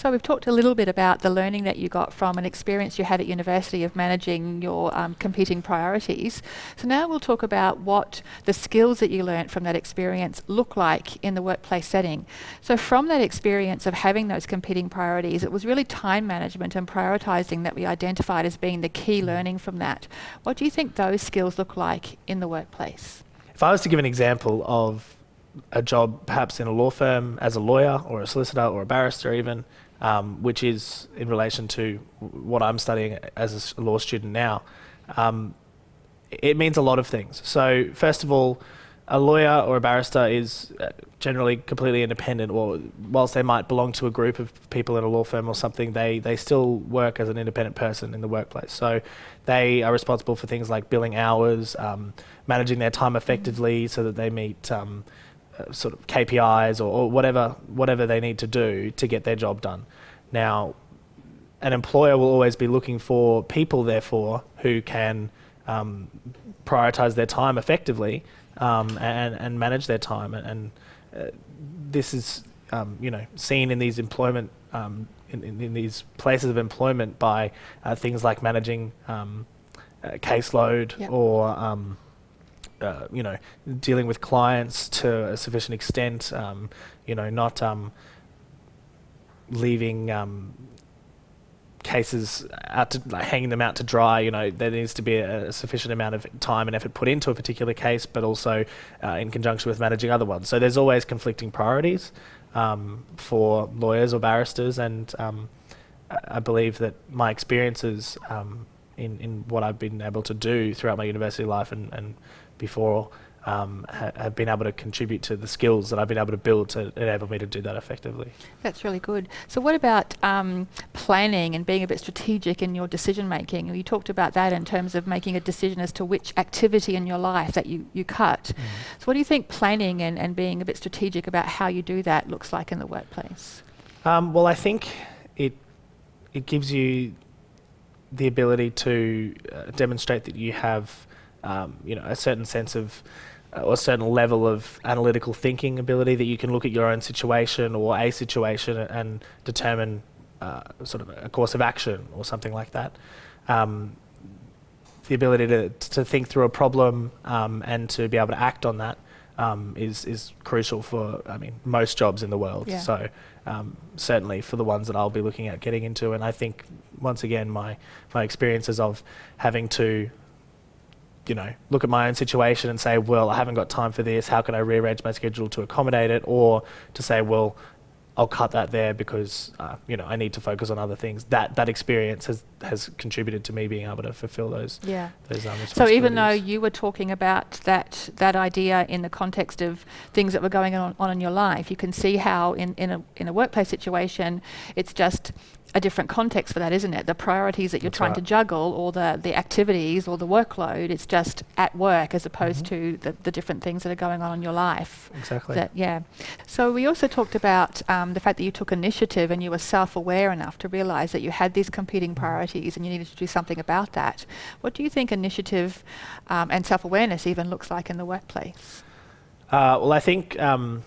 So we've talked a little bit about the learning that you got from an experience you had at university of managing your um, competing priorities. So now we'll talk about what the skills that you learnt from that experience look like in the workplace setting. So from that experience of having those competing priorities, it was really time management and prioritising that we identified as being the key learning from that. What do you think those skills look like in the workplace? If I was to give an example of a job perhaps in a law firm as a lawyer or a solicitor or a barrister even, um, which is in relation to what I'm studying as a law student now, um, it means a lot of things. So first of all, a lawyer or a barrister is uh, generally completely independent, or whilst they might belong to a group of people in a law firm or something, they, they still work as an independent person in the workplace. So they are responsible for things like billing hours, um, managing their time effectively so that they meet um, sort of KPIs or, or, whatever whatever they need to do to get their job done. Now, an employer will always be looking for people, therefore, who can um, prioritize their time effectively um, and, and manage their time. And, and uh, this is, um, you know, seen in these employment, um, in, in, in, these places of employment by uh, things like managing um, caseload yep. or um, uh, you know, dealing with clients to a sufficient extent, um, you know, not um, leaving um, cases out to like, hanging them out to dry. You know, there needs to be a, a, sufficient amount of time and effort put into a particular case, but also uh, in conjunction with managing other ones. So there's always conflicting priorities um, for lawyers or barristers, and um, I believe that my experiences um, in in what I've been able to do throughout my university life and, and before um, ha have been able to contribute to the skills that I've been able to build to enable me to do that effectively. That's really good. So what about um, planning and being a bit strategic in your decision making? You talked about that in terms of making a decision as to which activity in your life that you, you cut. Mm. So what do you think planning and, and being a bit strategic about how you do that looks like in the workplace? Um, well, I think it, it gives you the ability to uh, demonstrate that you have um, you know, a certain sense of uh, or a certain level of analytical thinking ability that you can look at your own situation or a situation and determine uh, sort of a course of action or something like that. Um, the ability to, to think through a problem um, and to be able to act on that um, is is crucial for I mean most jobs in the world. Yeah. So um, certainly for the ones that I'll be looking at getting into, and I think once again my my experiences of having to you know, look at my own situation and say, well, I haven't got time for this. How can I rearrange my schedule to accommodate it? Or to say, well, I'll cut that there because uh, you know I need to focus on other things. That that experience has has contributed to me being able to fulfill those. Yeah. Those um, so even though you were talking about that that idea in the context of things that were going on, on in your life, you can see how in in a in a workplace situation, it's just a different context for that, isn't it? The priorities that you're That's trying right. to juggle, or the the activities, or the workload. It's just at work as opposed mm-hmm. to the, the different things that are going on in your life. Exactly. That, yeah. So we also talked about um, the fact that you took initiative and you were self-aware enough to realise that you had these competing mm-hmm. priorities and you needed to do something about that. What do you think initiative um, and self-awareness even looks like in the workplace? Uh, well, I think. Um,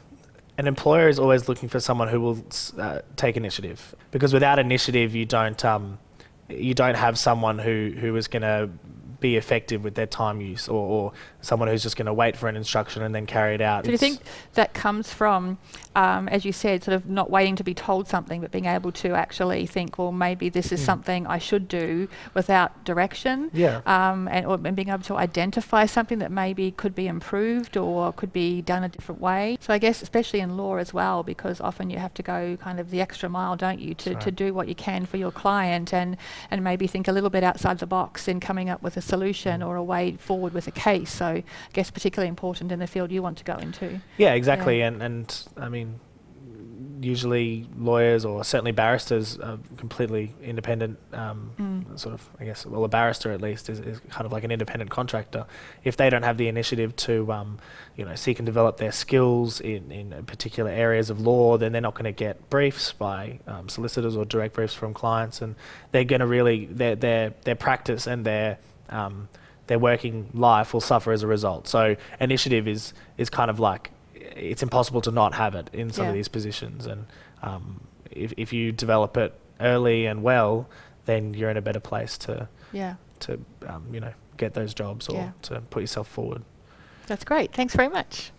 an employer is always looking for someone who will uh, take initiative. Because without initiative you don't um, you don't have someone who who is going to be effective with their time use or, or someone who's just going to wait for an instruction and then carry it out. So do you think that comes from, um, as you said, sort of not waiting to be told something, but being able to actually think, well, maybe this is mm. something I should do without direction? Yeah. Um, and, or, and being able to identify something that maybe could be improved or could be done a different way. So I guess especially in law as well, because often you have to go kind of the extra mile, don't you, to, right. to do what you can for your client and, and maybe think a little bit outside the box in coming up with a solution or a way forward with a case. So I guess particularly important in the field you want to go into. Yeah, exactly. Yeah. And, and I mean, usually lawyers or certainly barristers are completely independent. Um, mm. Sort of, I guess, well, a barrister at least is, is, kind of like an independent contractor. If they don't have the initiative to, um, you know, seek and develop their skills in, in particular areas of law, then they're not going to get briefs by um, solicitors or direct briefs from clients, and they're going to really their their their practice and their um, their working life will suffer as a result. So initiative is is kind of like it's impossible to not have it in some yeah. of these positions, and um, if, if you develop it early and well, then you're in a better place to Yeah. to um, you know get those jobs or Yeah. to put yourself forward. That's great. Thanks very much.